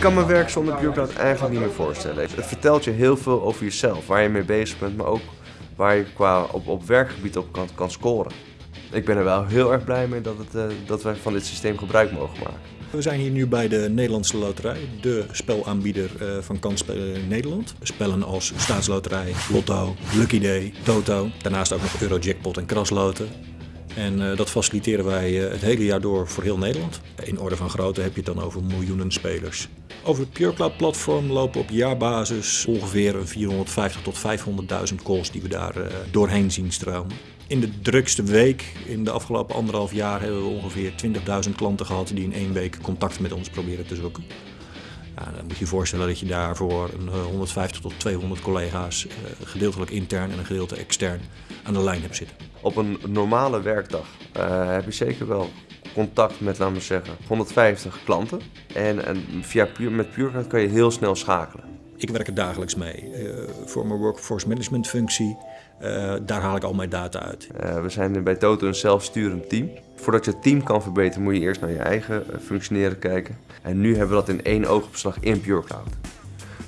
Ik kan mijn werk zonder PureCloud eigenlijk niet meer voorstellen. Het vertelt je heel veel over jezelf, waar je mee bezig bent, maar ook waar je qua op, op werkgebied op kan, kan scoren. Ik ben er wel heel erg blij mee dat, het, uh, dat wij van dit systeem gebruik mogen maken. We zijn hier nu bij de Nederlandse Loterij, de spelaanbieder uh, van kansspelen in Nederland. Spellen als Staatsloterij, Lotto, Lucky Day, Toto. Daarnaast ook nog Eurojackpot en Krasloten. En uh, dat faciliteren wij het hele jaar door voor heel Nederland. In orde van grootte heb je het dan over miljoenen spelers. Over het PureCloud platform lopen op jaarbasis ongeveer 450 tot 500.000 calls die we daar uh, doorheen zien stromen. In de drukste week, in de afgelopen anderhalf jaar, hebben we ongeveer 20.000 klanten gehad die in één week contact met ons proberen te zoeken. Nou, dan moet je je voorstellen dat je daarvoor een 150 tot 200 collega's, gedeeltelijk intern en een gedeelte extern, aan de lijn hebt zitten. Op een normale werkdag uh, heb je zeker wel contact met, laten we zeggen, 150 klanten. En, en via met PureCloud kan je heel snel schakelen. Ik werk er dagelijks mee. Uh, voor mijn workforce management functie, uh, daar haal ik al mijn data uit. we zijn bij Toto een zelfsturend team. Voordat je het team kan verbeteren moet je eerst naar je eigen functioneren kijken. En nu hebben we dat in één oogopslag in PureCloud.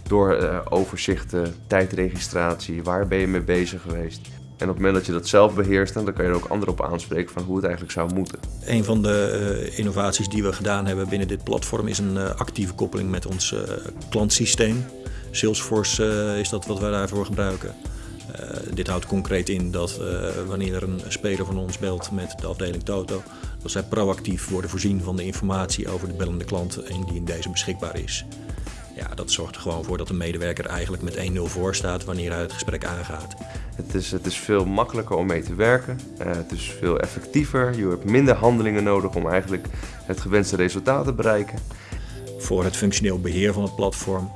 Door overzichten, tijdregistratie, waar ben je mee bezig geweest. En op het moment dat je dat zelf beheerst, dan kan je er ook anderen op aanspreken van hoe het eigenlijk zou moeten. Een van de uh, innovaties die we gedaan hebben binnen dit platform is een uh, actieve koppeling met ons uh, klantsysteem. Salesforce is dat wat wij daarvoor gebruiken. dit houdt concreet in dat wanneer er een speler van ons belt met de afdeling Toto, dat zij proactief worden voorzien van de informatie over de bellende klant en die in deze beschikbaar is. Ja, dat zorgt er gewoon voor dat de medewerker eigenlijk met 1-0 voor staat wanneer hij het gesprek aangaat. Het is, het is veel makkelijker om mee te werken. Uh, het is veel effectiever. Je hebt minder handelingen nodig om eigenlijk het gewenste resultaat te bereiken. Voor het functioneel beheer van het platform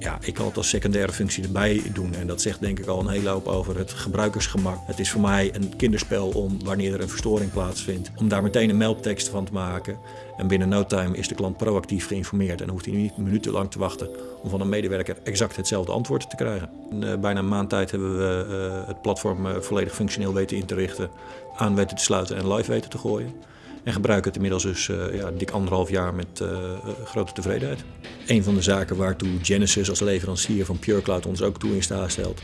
ja, ik kan het als secundaire functie erbij doen. En dat zegt denk ik al een hele hoop over het gebruikersgemak. Het is voor mij een kinderspel om, wanneer er een verstoring plaatsvindt, om daar meteen een meldtekst van te maken. En binnen no time is de klant proactief geïnformeerd en hoeft hij niet minutenlang te wachten om van een medewerker exact hetzelfde antwoord te krijgen. Uh, bijna een maand tijd hebben we uh, het platform uh, volledig functioneel weten in te richten, aan weten te sluiten en live weten te gooien. En gebruiken het inmiddels dus uh, ja, dik anderhalf jaar met uh, grote tevredenheid. Een van de zaken waartoe Genesis als leverancier van PureCloud ons ook toe in staat stelt,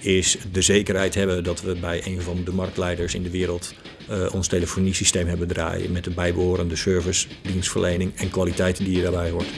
is de zekerheid hebben dat we bij een van de marktleiders in de wereld uh, ons telefoniesysteem hebben draaien met de bijbehorende service, dienstverlening en kwaliteit die daarbij hoort.